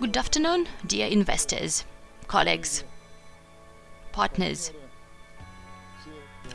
Good afternoon, dear investors, colleagues, partners,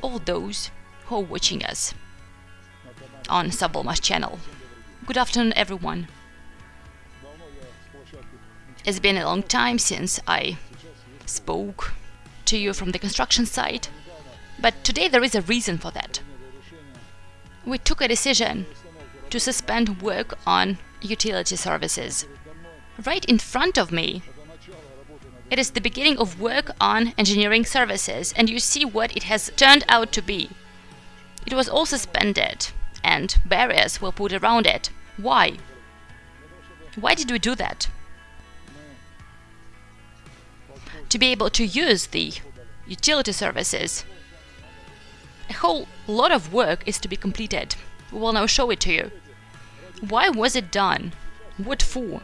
all those who are watching us on Savolma's channel. Good afternoon, everyone. It's been a long time since I spoke to you from the construction site, but today there is a reason for that. We took a decision to suspend work on utility services. Right in front of me, it is the beginning of work on engineering services, and you see what it has turned out to be. It was all suspended, and barriers were put around it. Why? Why did we do that? To be able to use the utility services, a whole lot of work is to be completed. We will now show it to you. Why was it done? What for?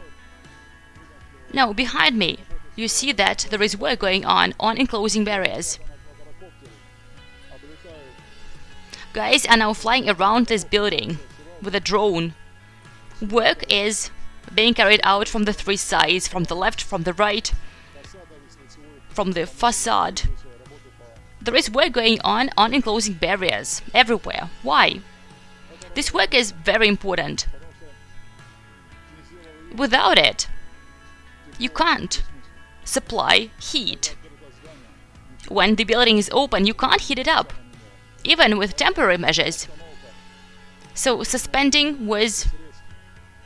Now, behind me, you see that there is work going on on enclosing barriers. Guys are now flying around this building with a drone. Work is being carried out from the three sides, from the left, from the right, from the facade. There is work going on on enclosing barriers everywhere. Why? This work is very important. Without it, you can't supply heat. When the building is open, you can't heat it up, even with temporary measures. So suspending was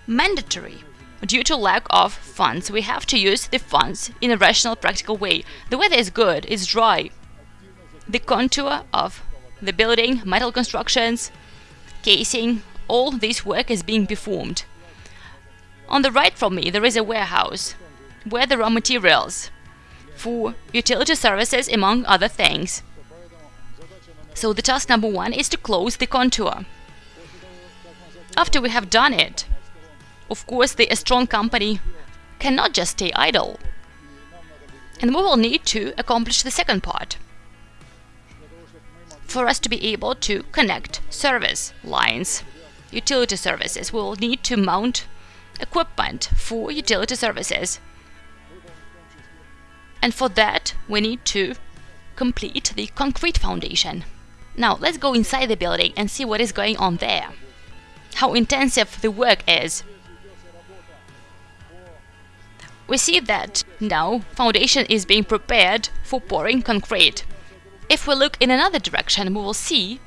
mandatory. Due to lack of funds, we have to use the funds in a rational, practical way. The weather is good, it's dry. The contour of the building, metal constructions, casing, all this work is being performed. On the right from me, there is a warehouse where the raw materials for utility services, among other things. So the task number one is to close the contour. After we have done it, of course, the Astron company cannot just stay idle. And we will need to accomplish the second part. For us to be able to connect service lines, utility services, we will need to mount equipment for utility services. And for that, we need to complete the concrete foundation. Now, let's go inside the building and see what is going on there. How intensive the work is. We see that now foundation is being prepared for pouring concrete. If we look in another direction, we will see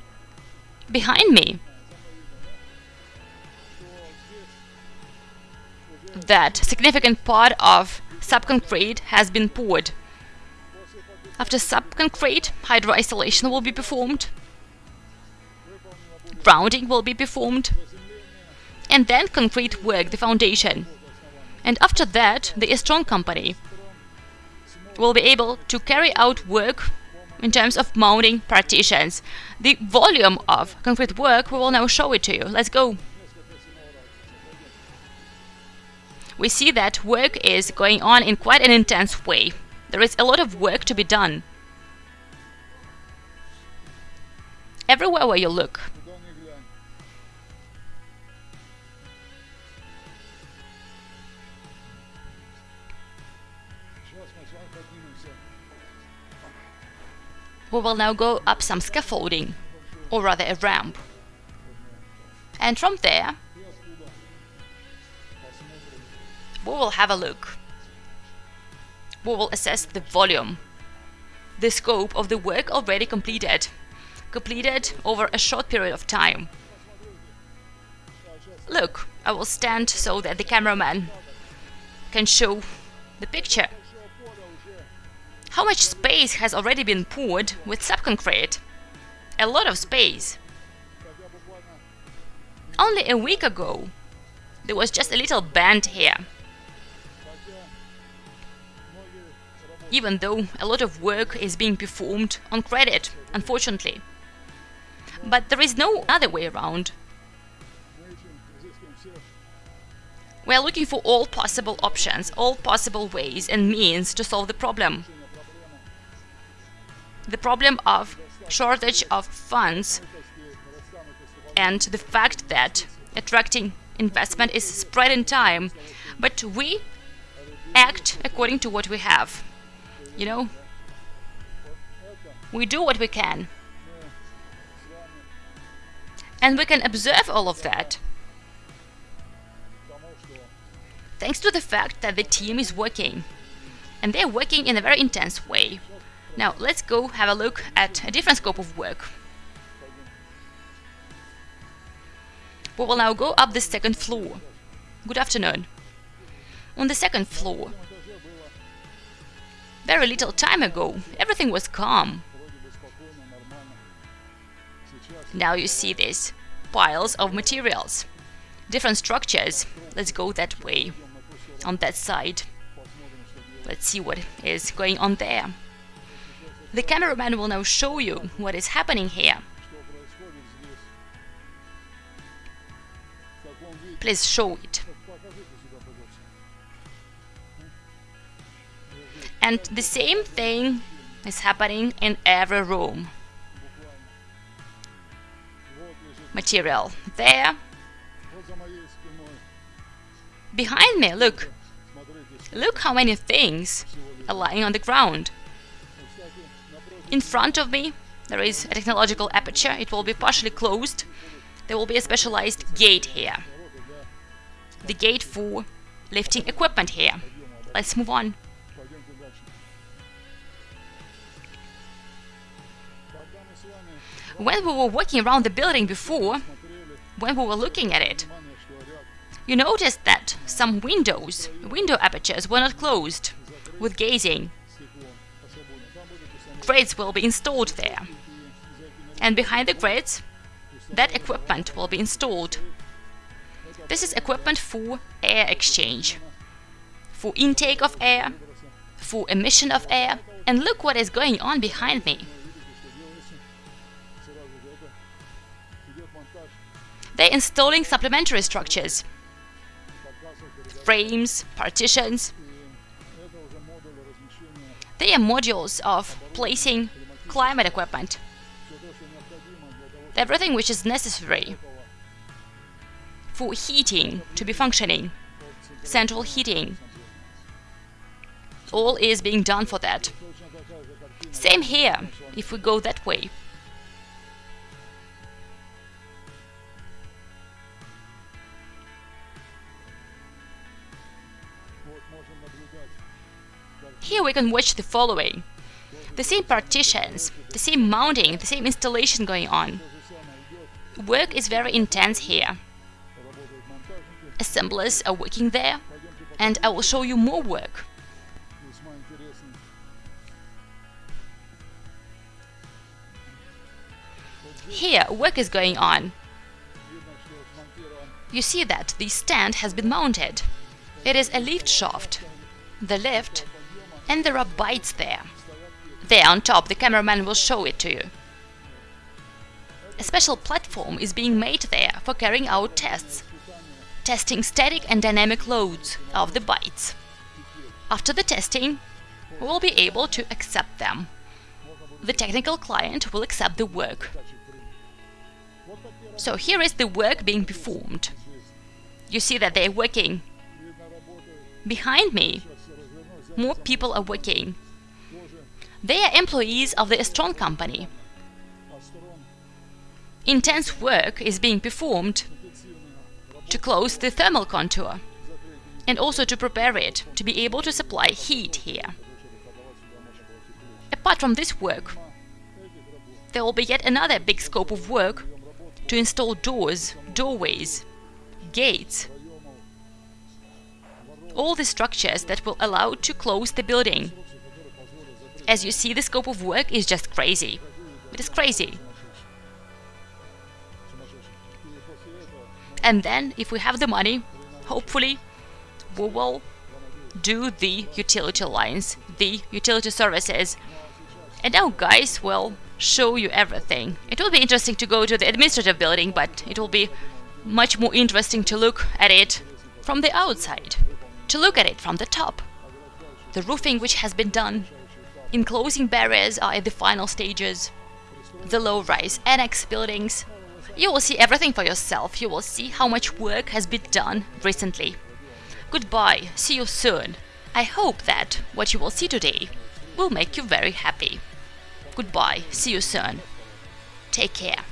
behind me that significant part of subconcrete has been poured. After subconcrete, hydroisolation will be performed, grounding will be performed, and then concrete work, the foundation. And after that, the Astron company will be able to carry out work in terms of mounting partitions. The volume of concrete work, we will now show it to you. Let's go. We see that work is going on in quite an intense way. There is a lot of work to be done. Everywhere where you look. We will now go up some scaffolding, or rather a ramp. And from there, we will have a look. We will assess the volume, the scope of the work already completed, completed over a short period of time. Look, I will stand so that the cameraman can show the picture. How much space has already been poured with subconcrete? A lot of space. Only a week ago, there was just a little bend here. Even though a lot of work is being performed on credit, unfortunately. But there is no other way around. We are looking for all possible options, all possible ways and means to solve the problem. The problem of shortage of funds and the fact that attracting investment is spread in time. But we act according to what we have. You know? We do what we can. And we can observe all of that. Thanks to the fact that the team is working. And they're working in a very intense way. Now, let's go have a look at a different scope of work. We will now go up the second floor. Good afternoon. On the second floor, very little time ago, everything was calm. Now you see this piles of materials, different structures. Let's go that way, on that side. Let's see what is going on there. The cameraman will now show you what is happening here. Please show it. And the same thing is happening in every room. Material there. Behind me, look. Look how many things are lying on the ground. In front of me, there is a technological aperture. It will be partially closed. There will be a specialized gate here. The gate for lifting equipment here. Let's move on. When we were walking around the building before, when we were looking at it, you noticed that some windows, window apertures were not closed with gazing. Grids will be installed there. And behind the grids, that equipment will be installed. This is equipment for air exchange, for intake of air, for emission of air, and look what is going on behind me. They're installing supplementary structures, frames, partitions. They are modules of placing climate equipment. Everything which is necessary for heating to be functioning, central heating. All is being done for that. Same here, if we go that way. Here we can watch the following. The same partitions, the same mounting, the same installation going on. Work is very intense here. Assemblers are working there, and I will show you more work. Here, work is going on. You see that the stand has been mounted. It is a lift shaft. The lift and there are bites there. There on top, the cameraman will show it to you. A special platform is being made there for carrying out tests, testing static and dynamic loads of the bites. After the testing, we will be able to accept them. The technical client will accept the work. So here is the work being performed. You see that they're working. Behind me, more people are working. They are employees of the Astron company. Intense work is being performed to close the thermal contour and also to prepare it to be able to supply heat here. Apart from this work, there will be yet another big scope of work to install doors, doorways, gates, all the structures that will allow to close the building. As you see, the scope of work is just crazy. It is crazy. And then, if we have the money, hopefully, we will do the utility lines, the utility services. And now guys will show you everything. It will be interesting to go to the administrative building, but it will be much more interesting to look at it from the outside to look at it from the top. The roofing which has been done, enclosing barriers are at the final stages, the low-rise annex buildings. You will see everything for yourself, you will see how much work has been done recently. Goodbye, see you soon. I hope that what you will see today will make you very happy. Goodbye, see you soon. Take care.